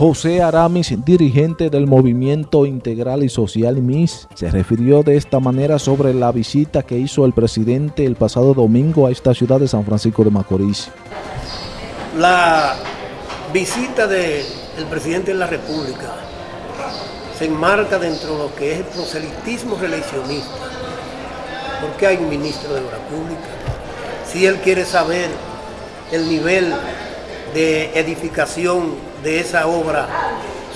José Aramis, dirigente del Movimiento Integral y Social MIS, se refirió de esta manera sobre la visita que hizo el presidente el pasado domingo a esta ciudad de San Francisco de Macorís. La visita del presidente de la República se enmarca dentro de lo que es el proselitismo reeleccionista. porque hay un ministro de la República? Si él quiere saber el nivel de edificación de esa obra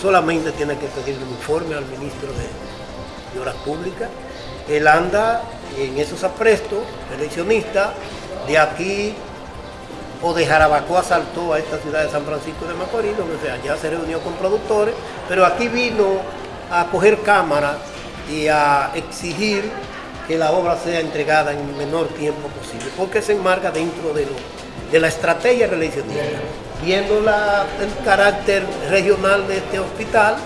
solamente tiene que pedir un informe al ministro de, Obras Públicas. Él anda en esos aprestos eleccionistas de aquí o de Jarabacoa saltó a esta ciudad de San Francisco de Macorís, donde allá se reunió con productores, pero aquí vino a coger cámara y a exigir que la obra sea entregada en el menor tiempo posible, porque se enmarca dentro de, de la estrategia reeleccionista viendo el carácter regional de este hospital,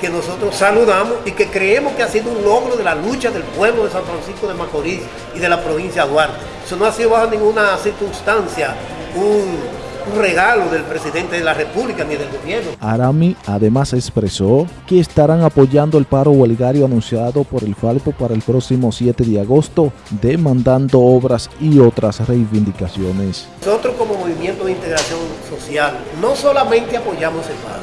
que nosotros saludamos y que creemos que ha sido un logro de la lucha del pueblo de San Francisco de Macorís y de la provincia de Duarte. Eso no ha sido bajo ninguna circunstancia un un regalo del presidente de la República ni del gobierno. Arami además expresó que estarán apoyando el paro huelgario anunciado por el Falpo para el próximo 7 de agosto, demandando obras y otras reivindicaciones. Nosotros como Movimiento de Integración Social no solamente apoyamos el paro,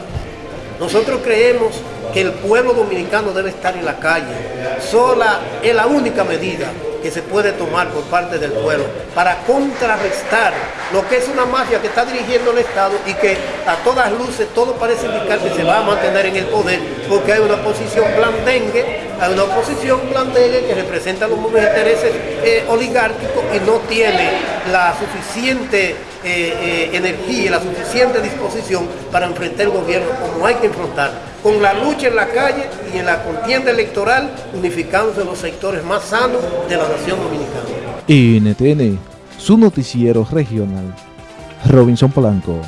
nosotros creemos que el pueblo dominicano debe estar en la calle. Sola es la única medida que se puede tomar por parte del pueblo para contrarrestar lo que es una mafia que está dirigiendo el Estado y que a todas luces todo parece indicar que se va a mantener en el poder porque hay una posición blandengue, hay una oposición blandengue que representa los intereses eh, oligárquicos y no tiene la suficiente eh, eh, energía, la suficiente disposición para enfrentar el gobierno como hay que enfrentar, con la lucha en la calle y en la contienda electoral, unificándose los sectores más sanos de la nación dominicana. NTN, su noticiero regional. Robinson Polanco.